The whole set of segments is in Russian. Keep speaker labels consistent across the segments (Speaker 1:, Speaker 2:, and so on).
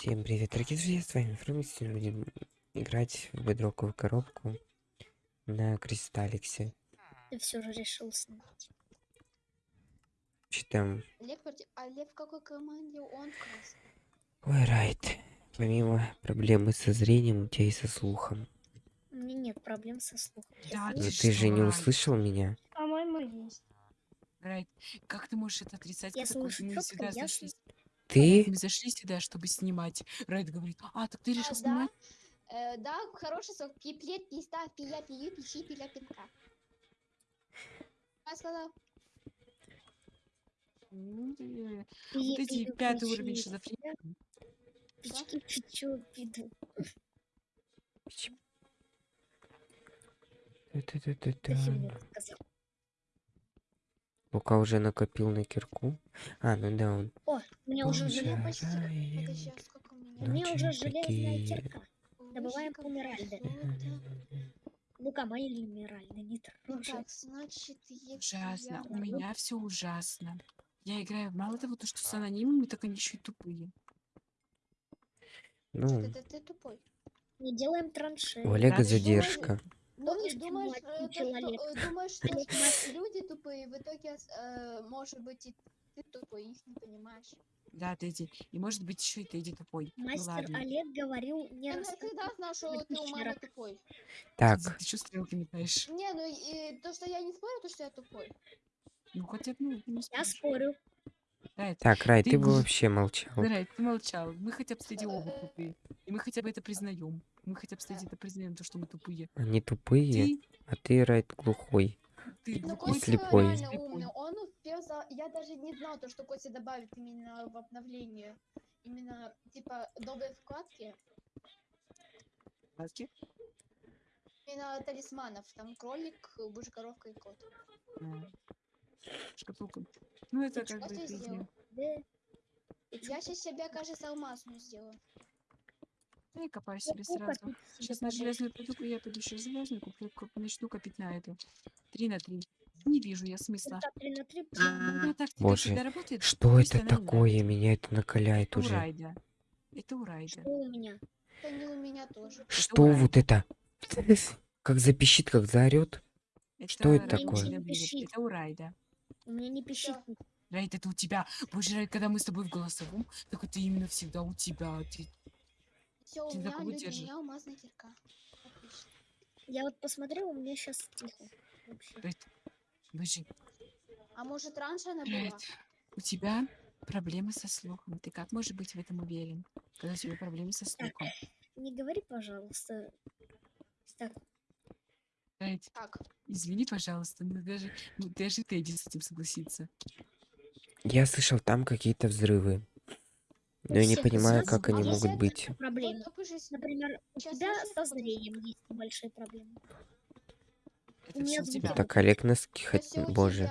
Speaker 1: Всем привет, дорогие друзья, с вами Фрумик. Сегодня будем играть в бедроковую коробку на Кристалликсе.
Speaker 2: Ты все же решил.
Speaker 1: Что там?
Speaker 3: Лев, а Лев в какой команде? Он в красной.
Speaker 1: Ой, Райт. Помимо проблемы со зрением, у тебя и со слухом.
Speaker 2: У меня нет проблем со слухом.
Speaker 4: Да,
Speaker 1: Но
Speaker 4: ты
Speaker 1: ты же не услышал меня.
Speaker 2: По-моему, есть.
Speaker 4: Райт, как ты можешь это отрицать?
Speaker 2: Я слышу
Speaker 4: сюда
Speaker 2: ясно.
Speaker 4: зашли.
Speaker 1: Ты?
Speaker 4: Мы зашли сюда, чтобы снимать. Райт говорит, а, так ты решил
Speaker 3: А,
Speaker 4: снимать?
Speaker 3: да, э, да, хороший сок. Пиплет, писта, пия, пию, пищи, пиля, пинка. Я сказал,
Speaker 4: Ну, э, Вот эти пятый уровень шизофрении.
Speaker 2: Пички, пичу, пиду. Ты
Speaker 1: Та-та-та-та-та.
Speaker 2: сказал.
Speaker 1: Лука уже накопил на кирку. А, ну да, он.
Speaker 2: Меня уже
Speaker 1: Боже.
Speaker 2: желе-
Speaker 3: почти.
Speaker 1: Жараем.
Speaker 3: Подожди, а сколько у
Speaker 2: у
Speaker 3: меня?
Speaker 2: уже железная кирка. Добываем помиральды.
Speaker 3: круто.
Speaker 2: Ну-ка, мои лимеральды, не
Speaker 3: Ну
Speaker 2: трожь.
Speaker 3: так, значит, если
Speaker 4: Ужасно.
Speaker 3: я-
Speaker 4: У меня все ужасно. Я играю мало того, то, что с анонимами, так они еще и тупые.
Speaker 1: Ну,
Speaker 3: Это ты тупой.
Speaker 2: Не делаем траншеи.
Speaker 1: у Олега задержка.
Speaker 3: Ну,
Speaker 2: Помнишь,
Speaker 3: думаешь, э, то, что, э, думаешь, что люди тупые, в итоге, э, может быть, и ты тупой, их не понимаешь.
Speaker 4: Да, Тедди. И может быть еще и Тедди тупой. Ну
Speaker 2: Мастер
Speaker 4: ладно.
Speaker 2: Олег говорил не
Speaker 3: Я
Speaker 2: раз.
Speaker 3: всегда знал, что ты у мамы тупой.
Speaker 1: Так,
Speaker 4: Ты что стрелки метаешь?
Speaker 3: Не, ну и то, что я не спорю, то, что я тупой.
Speaker 4: Ну хотя бы, ну, не
Speaker 2: Я
Speaker 4: споришь.
Speaker 2: спорю.
Speaker 4: Райт,
Speaker 1: так, Рай,
Speaker 4: Ты
Speaker 1: ты бы вообще молчал.
Speaker 4: Райт, ты молчал. Мы хотя бы, кстати, оба тупые. И мы хотя бы это признаем. Мы хотя бы, кстати, это признаем, то, что мы тупые.
Speaker 1: Они тупые,
Speaker 4: Ты,
Speaker 1: а ты, Райт, глухой.
Speaker 4: ты
Speaker 3: Ну,
Speaker 4: глухой,
Speaker 1: И слепой.
Speaker 3: Он. Я даже не знал, то, что Костя добавит именно в обновление. Именно, типа, новые вкладки.
Speaker 4: Ласки?
Speaker 3: Именно талисманов. Там кролик, божий коровка и кот.
Speaker 4: А. Шкатулка. Ну, это как бы?
Speaker 2: Да.
Speaker 3: Я сейчас себе, кажется, алмазную сделаю.
Speaker 4: Я копаю
Speaker 2: Я
Speaker 4: себе сразу. Сейчас на железную пойду, я пойду сейчас железную куплю, начну копить на эту. Три на три. Не вижу я смысла. Теперь
Speaker 1: Боже. Что это такое? Меня это накаляет
Speaker 4: Это
Speaker 1: уже.
Speaker 4: Райда. Это у Райда.
Speaker 2: Что у меня?
Speaker 3: Это не у меня тоже.
Speaker 1: Что вот это? Как запищит, как заорет? Что это такое?
Speaker 4: Это у Райда.
Speaker 2: У меня не пищит.
Speaker 4: Райд, это у тебя. Боже, Райд, когда мы с тобой в голосовом, так это именно всегда у тебя. Ты...
Speaker 3: Все, у
Speaker 4: Ты
Speaker 3: меня у меня алмазная кирка.
Speaker 2: Я вот посмотрел, у меня сейчас тихо. Вообще.
Speaker 4: Боже,
Speaker 3: А может, раньше она была?
Speaker 4: У тебя проблемы со слухом. Ты как можешь быть в этом уверен, когда у тебя проблемы со слухом?
Speaker 2: Не говори, пожалуйста. Так,
Speaker 3: Так,
Speaker 4: извини, пожалуйста, но даже, ну, даже Тедди с этим согласится.
Speaker 1: Я слышал там какие-то взрывы. Но я не понимаю, как они
Speaker 3: А
Speaker 1: могут быть.
Speaker 2: проблемы. Например, у тебя со зрением есть большие проблемы.
Speaker 4: Это все у тебя.
Speaker 1: Так, Олег носки хоть... Боже.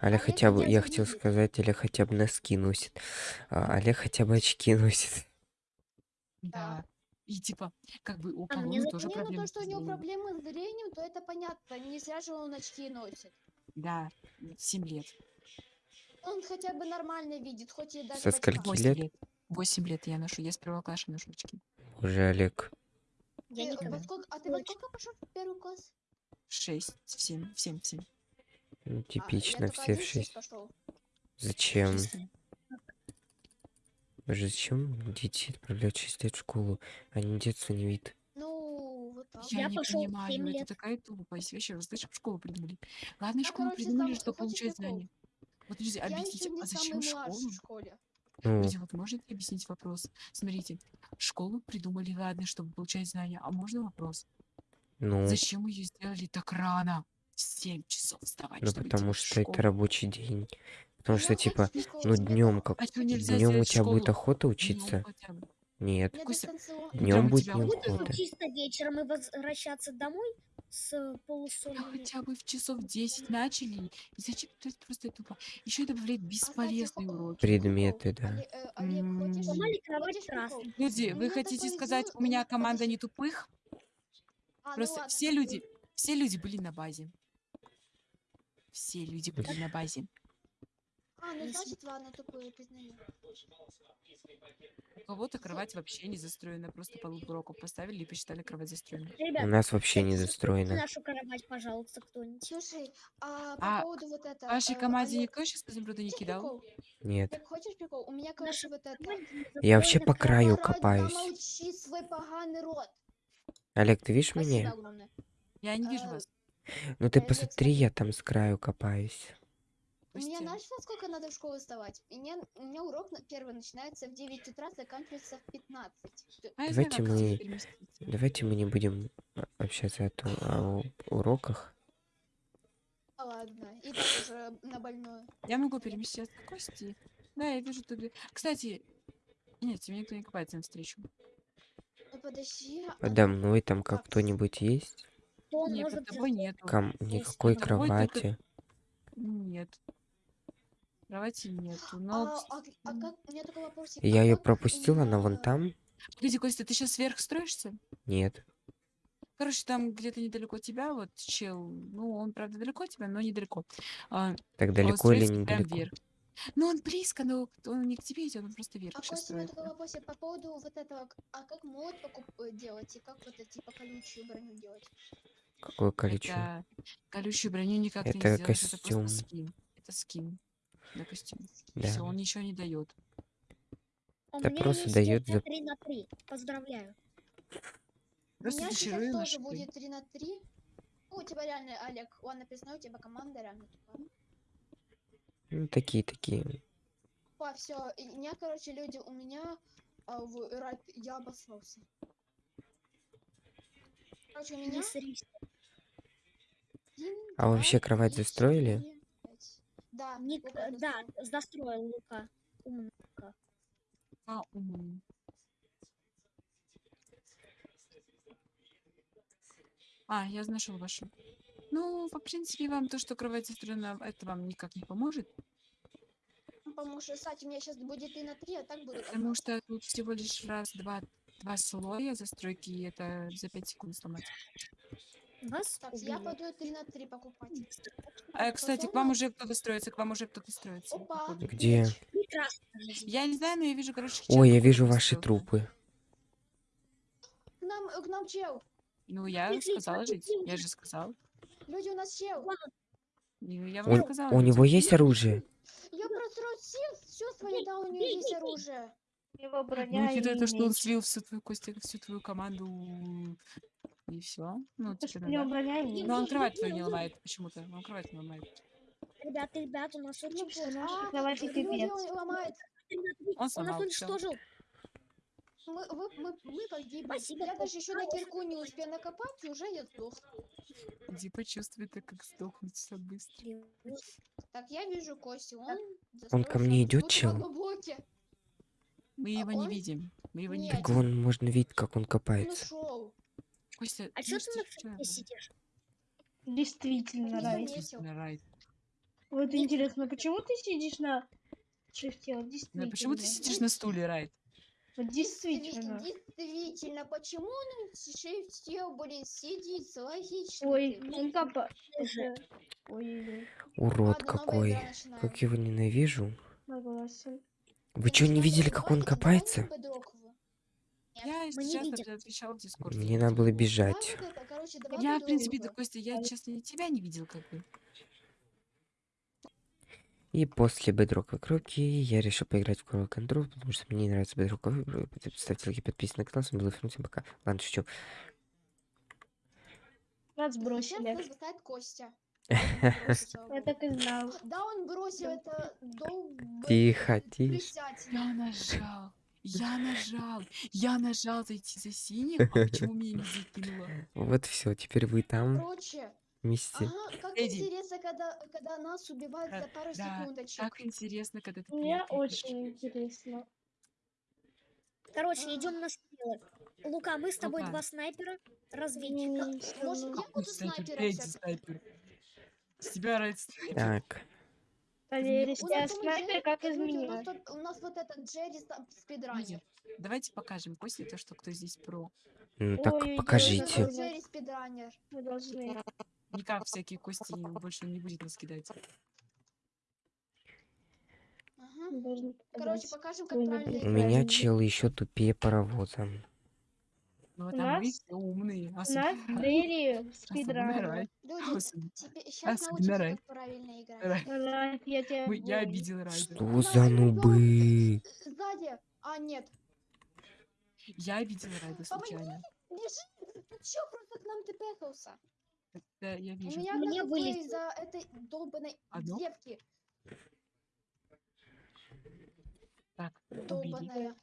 Speaker 1: Олег хотя бы... Я
Speaker 3: не
Speaker 1: хотел сказать, Олег хотя бы носки носит. А Олег хотя бы очки носит.
Speaker 4: Да. И типа, как бы у
Speaker 2: А мне
Speaker 4: кого
Speaker 2: за-
Speaker 4: тоже
Speaker 3: Не, ну
Speaker 4: проблемы
Speaker 3: то, что у него проблемы с зрением, то это понятно. Не зря же он очки носит.
Speaker 4: Да, 7 лет.
Speaker 3: Он хотя бы нормально видит, хоть и даже
Speaker 1: Со скольки
Speaker 3: очках.
Speaker 1: лет?
Speaker 4: 8 лет. 8 лет я ношу. Я с первого класса ношу очки.
Speaker 1: Уже Олег.
Speaker 2: Я
Speaker 3: Ты
Speaker 2: никогда.
Speaker 3: во сколько- а ты во сколько пошел в первый класс?
Speaker 4: 6, 7, 7, 7.
Speaker 1: Ну,
Speaker 3: А,
Speaker 1: типично,
Speaker 3: только
Speaker 1: все в
Speaker 3: шесть
Speaker 1: шесть.
Speaker 3: пошел.
Speaker 1: Зачем? Боже, зачем детей отправлять 6 лет в школу? Они детство не видят.
Speaker 3: Ну, вот так.
Speaker 4: Я,
Speaker 2: Я
Speaker 4: не понимаю,
Speaker 2: семь
Speaker 4: это
Speaker 2: лет.
Speaker 4: такая тупость. Вообще, вы слышишь, школу придумали. Ладно,
Speaker 3: Я,
Speaker 4: школу
Speaker 3: короче,
Speaker 4: придумали, чтобы получать знания. Вот, подожди,
Speaker 3: Я
Speaker 4: объясните, а зачем школу?
Speaker 3: в школе.
Speaker 1: Ну,
Speaker 4: Люди, вот можете объяснить вопрос? Смотрите, школу придумали, ладно, чтобы получать знания. А можно вопрос?
Speaker 1: Ну,
Speaker 4: Зачем ее сделали так рано? В 7 часов вставать,
Speaker 1: ну потому что это рабочий день. Потому что, типа, ну днем как
Speaker 4: А
Speaker 1: днем у тебя будет охота учиться? Нет.
Speaker 4: Хотя
Speaker 1: Днем будет
Speaker 4: тебя
Speaker 1: не
Speaker 4: будет
Speaker 1: охота.
Speaker 2: Чисто вечером и возвращаться домой с
Speaker 4: Да
Speaker 2: полусонными.
Speaker 4: хотя бы в часов 10 начали. И зачем? То есть просто тупо. Еще добавлять
Speaker 3: кстати,
Speaker 4: бесполезные уроки.
Speaker 1: Предметы, да.
Speaker 3: Э?
Speaker 4: Люди,
Speaker 3: У
Speaker 4: вы хотите сказать, у меня команда не тупых?
Speaker 3: А, ну
Speaker 4: Просто
Speaker 3: ладно,
Speaker 4: все люди, все люди были на базе. Все люди были на базе.
Speaker 3: А, ну значит, ладно, тупую признаю.
Speaker 4: У кого-то кровать вообще не застроена, просто полууроков поставили и посчитали кровать застроенной.
Speaker 1: У
Speaker 2: Ребят,
Speaker 1: нас вообще не застроено.
Speaker 2: нашу кровать, пожалуйста, кто-нибудь.
Speaker 3: Слушай, а по
Speaker 4: А
Speaker 3: поводу вот это...
Speaker 4: В вашей команде
Speaker 3: Олег,
Speaker 4: никто сейчас изумруда не
Speaker 3: хочешь
Speaker 4: кидал?
Speaker 3: прикол?
Speaker 1: Нет.
Speaker 3: Олег, хочешь прикол? У меня, короче, вот это...
Speaker 1: Я вообще по краю копаюсь.
Speaker 3: замолчи свой поганый рот.
Speaker 1: Олег, ты видишь
Speaker 3: Спасибо
Speaker 1: меня?
Speaker 3: огромное.
Speaker 4: Я не вижу
Speaker 3: Э,
Speaker 4: вас.
Speaker 1: Ну ты
Speaker 3: Олег,
Speaker 1: посмотри,
Speaker 3: смотри.
Speaker 1: я там с краю копаюсь.
Speaker 3: У меня,
Speaker 4: Костя,
Speaker 3: знаешь, во сколько надо в школу вставать? У меня, у меня урок на- первый начинается в 9 утра, заканчивается в 15. Ты-
Speaker 4: а
Speaker 1: давайте мы-. Давайте мы не будем а, общаться о, том- о уроках.
Speaker 3: А, ладно, и так уже на больную.
Speaker 4: Я могу переместить к Кости. Да, я вижу тут. Кстати, нет, тебе никто не копается навстречу.
Speaker 3: Ну подожди. а
Speaker 1: Подо мной там как кто-нибудь есть?
Speaker 2: Кто
Speaker 4: Нет,
Speaker 2: может
Speaker 4: под тобой нету.
Speaker 1: Ком... Никакой
Speaker 4: под тобой только-
Speaker 1: кровати.
Speaker 4: Нет. Кровати нету. Но.
Speaker 3: А, а, а как, у меня такой вопросик.
Speaker 1: Я
Speaker 3: а
Speaker 1: ее
Speaker 3: как
Speaker 1: пропустил, она вон там?
Speaker 4: Погоди, Костя, ты сейчас сверх строишься?
Speaker 1: Нет.
Speaker 4: Короче, там где-то недалеко тебя, вот чел, ну, он, правда, далеко от тебя, но недалеко. А,
Speaker 1: Так далеко или недалеко?
Speaker 4: вверх. Ну, он близко, но он не к тебе идет, он просто вверх
Speaker 3: А
Speaker 4: сейчас
Speaker 3: Костя, у такой вопросик по поводу вот этого, а как мод покуп э, делать и как вот это типа колючую броню делать?
Speaker 1: Какое количество?
Speaker 4: Это колючую броню никак
Speaker 1: Это
Speaker 4: не сделаешь, это
Speaker 1: костюм.
Speaker 4: просто скин. Это скин. Да, костюм.
Speaker 1: Да.
Speaker 4: Все, он ничего не дает.
Speaker 2: У
Speaker 1: Да
Speaker 2: меня
Speaker 1: просто за-
Speaker 2: 3 на 3. Поздравляю.
Speaker 3: У
Speaker 4: Просто
Speaker 3: меня сейчас тоже будет 3 на 3. Ну, у тебя реально, Олег, ладно, написано, у тебя команда реально тупая.
Speaker 1: Ну, такие, такие.
Speaker 3: Па, все, у меня, короче, люди, у меня а, в я обоссался. Короче, у меня
Speaker 1: А вообще кровать застроили?
Speaker 3: Да,
Speaker 2: Ник-
Speaker 3: Лука
Speaker 2: да,
Speaker 3: застроил.
Speaker 2: Лука. Умно.
Speaker 4: А, м. А, я нашел вашу. Ну, в принципе, вам то, что кровать застроена, это вам никак не поможет,
Speaker 3: Ну, Потому что, кстати, у меня сейчас будет и на 3, а так будет
Speaker 4: потому что тут всего лишь раз, два, два слоя застройки, и это за 5 секунд сломать.
Speaker 2: Вас
Speaker 3: Так, я
Speaker 2: убили.
Speaker 3: пойду 3 на 3 покупать.
Speaker 4: А, кстати, к вам уже кто-то строится, к вам уже кто-то строится.
Speaker 3: Опа.
Speaker 1: Где?
Speaker 4: Я не знаю, но я вижу, короче,
Speaker 1: Ой, я вижу ваши трупы.
Speaker 3: К нам, к нам чел.
Speaker 4: Ну, я сказала жить. Я же сказал.
Speaker 3: Люди, у нас чел.
Speaker 4: Ну, Я вам
Speaker 1: Он-
Speaker 4: сказала.
Speaker 1: у
Speaker 4: жить.
Speaker 1: него есть оружие?
Speaker 3: Я просрочил все, все свои, да, у него есть оружие.
Speaker 5: Его
Speaker 4: Ну,
Speaker 5: броня
Speaker 4: учитывая
Speaker 5: и
Speaker 4: то, что он слил всю твою Костя, всю твою команду и все. Ну,
Speaker 5: у него
Speaker 4: да.
Speaker 5: броня и меч.
Speaker 4: Но он кровать твою не ломает почему-то. Он кровать не ломает.
Speaker 2: Ребят, ребят, у нас очень
Speaker 3: Ну, люди
Speaker 5: пипец.
Speaker 3: он ломает.
Speaker 4: Он
Speaker 2: Он нас уничтожил.
Speaker 3: Мы, вы- мы, мы погибли.
Speaker 2: Спасибо,
Speaker 3: Я даже еще на кирку не успел накопать, и уже я сдох.
Speaker 4: Иди почувствуй это, как сдохнуть все быстро.
Speaker 3: Так, я вижу Костю, он...
Speaker 1: Он ко мне идет, чел?
Speaker 4: Мы
Speaker 3: А
Speaker 4: его не
Speaker 3: он-
Speaker 4: видим. Мы его не
Speaker 3: Нет.
Speaker 1: Так
Speaker 4: видим.
Speaker 1: вон можно видеть, как он
Speaker 3: Он
Speaker 1: копается.
Speaker 3: ушел.
Speaker 4: Костя,
Speaker 2: А что ты на
Speaker 4: это?
Speaker 2: сидишь?
Speaker 5: Действительно,
Speaker 3: Не
Speaker 5: Рай.
Speaker 4: Действительно, Райт.
Speaker 5: Вот интересно, почему ты сидишь на шифте? Вот
Speaker 4: Да,
Speaker 5: действительно.
Speaker 4: почему ты сидишь на стуле, Райт?
Speaker 5: Действительно.
Speaker 3: Действительно, почему он на шифте, блин, сидит? Логично.
Speaker 5: Ой, он это- Ой-ой-ой,
Speaker 1: Урод
Speaker 3: Ладно,
Speaker 1: какой. Как его ненавижу.
Speaker 5: согласен.
Speaker 1: Вы что, не видели, как он копается?
Speaker 4: Я, если
Speaker 2: Мы не
Speaker 4: честно,
Speaker 2: видим.
Speaker 4: отвечала в Дискорд.
Speaker 1: Мне надо было бежать.
Speaker 4: Я, в принципе, да. Костя, я, честно, тебя не видел, как бы.
Speaker 1: И после бедроковой кроки я решил поиграть в Coral Control, потому что мне не нравится бедроковый. Ставьте лайки, подписывайтесь на канал, с вами был Фрунзе, пока. Ладно, шучу.
Speaker 5: Нас
Speaker 3: Сейчас
Speaker 5: бросили.
Speaker 3: нас бросает Костя.
Speaker 5: Я так и знал.
Speaker 3: Да, он бросил это долб...
Speaker 1: Тихо,
Speaker 3: председателя.
Speaker 4: Я нажал. Я нажал. Я нажал зайти за синих, а почему меня не закинуло?
Speaker 1: Вот все, теперь вы там
Speaker 3: Короче,
Speaker 1: вместе.
Speaker 3: ага, как
Speaker 4: Эдди.
Speaker 3: интересно, когда, когда нас убивают за пару
Speaker 4: да,
Speaker 3: секундочек.
Speaker 4: Так интересно, когда ты
Speaker 5: Мне очень интересно.
Speaker 2: Короче, идем на стрелы. Лука, мы с тобой
Speaker 4: Лука.
Speaker 2: два снайпера, разведчика.
Speaker 5: М,
Speaker 3: Может,
Speaker 5: равно.
Speaker 3: я буду
Speaker 4: Снайпер,
Speaker 3: снайпером
Speaker 4: Эдди снайпер. С тебя Райт снайпер.
Speaker 1: Так,
Speaker 5: Проверь,
Speaker 3: У
Speaker 5: если
Speaker 3: нас
Speaker 5: я
Speaker 3: там
Speaker 5: снайпер,
Speaker 3: Джерри-
Speaker 5: как из
Speaker 3: люди, у нас вот этот Джерри спидранер.
Speaker 4: Давайте покажем Косте то, что кто здесь про.
Speaker 1: ну так покажите.
Speaker 3: Джерри спидранер.
Speaker 5: Мы должны.
Speaker 4: Никак всякие Кости больше не будет нас кидать.
Speaker 3: Ага. Короче, покажем, как правильно
Speaker 1: У меня чел еще тупее паровоза.
Speaker 4: Ну,
Speaker 5: У
Speaker 4: это мы
Speaker 5: нас-
Speaker 4: умные.
Speaker 5: У нас Дэри
Speaker 4: особенно
Speaker 5: спидран.
Speaker 3: Люди, сейчас
Speaker 4: Рай.
Speaker 3: как правильно играть.
Speaker 4: Рай.
Speaker 5: Рай, я тебя
Speaker 4: Мы- Я обидел.
Speaker 1: Что за нубы?
Speaker 3: Сзади. А, нет.
Speaker 4: Я обидел Райда случайно.
Speaker 3: Бежи. Ты чё, просто к нам ты
Speaker 4: Да, я
Speaker 3: У
Speaker 4: вижу.
Speaker 3: меня
Speaker 2: Мне вылетело.
Speaker 3: из-за этой долбанной
Speaker 4: Одно?
Speaker 3: девки.
Speaker 4: Так.
Speaker 3: Долбаная.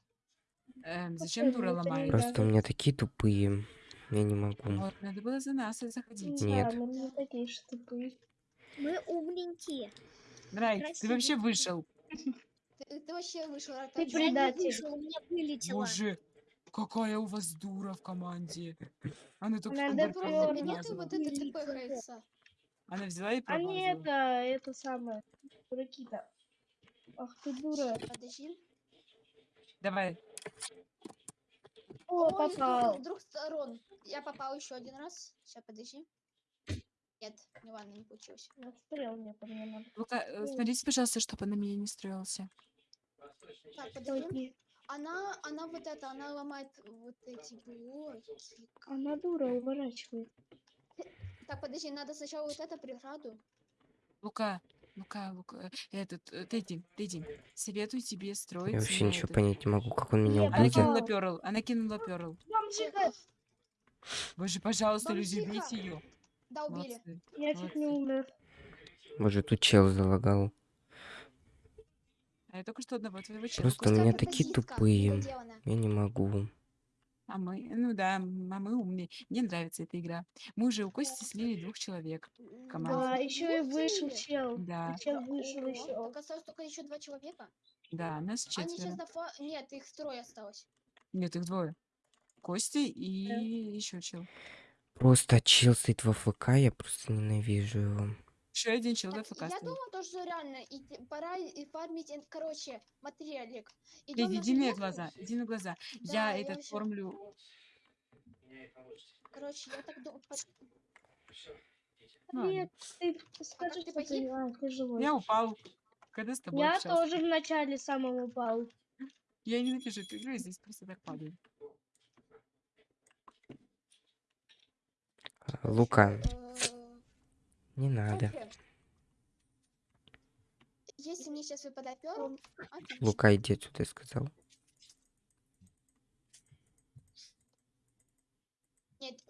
Speaker 4: Эм, зачем дура
Speaker 5: это
Speaker 4: ломает?
Speaker 1: Просто у меня такие тупые. Я не могу.
Speaker 4: Вот, надо было за нас заходить.
Speaker 1: Нет.
Speaker 5: Да, мы не такие же тупые.
Speaker 2: Мы умненькие.
Speaker 4: Рай, ты вообще вышел.
Speaker 3: Ты, ты вообще вышел. Рай,
Speaker 5: Ты предатель.
Speaker 2: вышла, у меня вылетело.
Speaker 4: Боже, какая у вас дура в команде. Она только что
Speaker 3: Да
Speaker 5: просто
Speaker 3: вот это ты пехается.
Speaker 4: Она взяла и
Speaker 5: А не
Speaker 4: промазала.
Speaker 5: это, это самое. Дураки-то. Ах ты дура.
Speaker 3: Подожди.
Speaker 4: Давай,
Speaker 5: О,
Speaker 3: двух-
Speaker 5: попал.
Speaker 3: С двух сторон. Я попал еще один раз. Сейчас, подожди. Нет, не ладно, не получилось.
Speaker 5: Настрел мне по мне надо.
Speaker 4: Лука, э, смотрите, пожалуйста, чтобы на меня не строился.
Speaker 3: Так, подожди. Она, она вот это, она ломает вот эти блоки.
Speaker 5: Она дура, уворачивает.
Speaker 3: Так, подожди, надо сначала вот это преграду.
Speaker 4: Лука, Лука, Лука, этот, э, Тедди, Тедди, советую тебе строить.
Speaker 1: Я вообще ничего
Speaker 4: этот-
Speaker 1: понять не могу, как он меня
Speaker 5: Нет,
Speaker 4: Она
Speaker 1: убил.
Speaker 4: кинула перл, она кинула перл. Боже, пожалуйста, люди, убейте ее.
Speaker 3: Да, убили.
Speaker 4: Молодцы.
Speaker 5: Я чуть не умер.
Speaker 1: Боже, тут чел залагал.
Speaker 4: Я только что одного твоего чела
Speaker 1: Просто у меня такие тупые. Я не могу.
Speaker 4: А мы, ну да, а мы умные. Мне нравится эта игра. Мы уже у Кости слили двух человек. Команда.
Speaker 5: Да, еще и вышел чел.
Speaker 4: Да,
Speaker 5: Чел вышел еще.
Speaker 3: Так осталось только еще два человека.
Speaker 4: да, нас
Speaker 3: Они сейчас
Speaker 4: четверо.
Speaker 3: на фа... Нет, их трое осталось.
Speaker 4: Нет, их двое. Костя и еще чел.
Speaker 1: Просто чел стоит в АФК, я просто ненавижу его.
Speaker 4: Еще один чел в
Speaker 3: Так, я думаю, то, что реально и пора и фармить, ин- короче, материалик. Идем на
Speaker 4: иди мне глаза, иди на глаза.
Speaker 3: Да,
Speaker 4: я
Speaker 3: я
Speaker 4: этот
Speaker 3: вообще-
Speaker 4: формлю.
Speaker 3: Короче, я так думаю.
Speaker 5: Нет, ты скажи,
Speaker 3: ты
Speaker 5: ты... А, ты живой.
Speaker 4: Я упал. Когда с тобой
Speaker 5: Я
Speaker 4: общался.
Speaker 5: тоже в начале самом упал.
Speaker 4: Я ненавижу эту игру, я здесь просто так падаю.
Speaker 1: А, Лука,
Speaker 3: Э,
Speaker 1: не надо.
Speaker 3: Перл, отлично.
Speaker 1: Лука, иди отсюда, я сказал.
Speaker 3: Нет,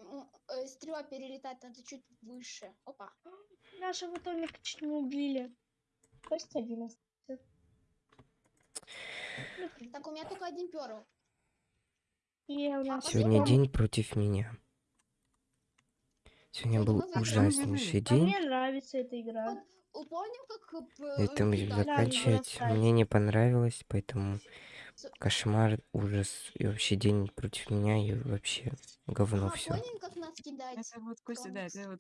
Speaker 3: э, стрела перелетать надо чуть выше. Опа.
Speaker 5: Нашего Томика чуть не убили. Кость один остался.
Speaker 3: Так, у меня только один перл.
Speaker 5: Нас
Speaker 1: Сегодня день против меня. Сегодня был
Speaker 3: ну
Speaker 1: ужаснейший
Speaker 5: А
Speaker 1: день.
Speaker 5: мне нравится эта игра.
Speaker 3: Э,
Speaker 1: Это будем
Speaker 3: кидали?
Speaker 1: заканчивать. Мне не понравилось, поэтому кошмар, ужас и вообще день против меня и вообще говно
Speaker 3: А,
Speaker 1: все.
Speaker 3: помним, как нас кидать?
Speaker 4: Это вот Костя, да, это вот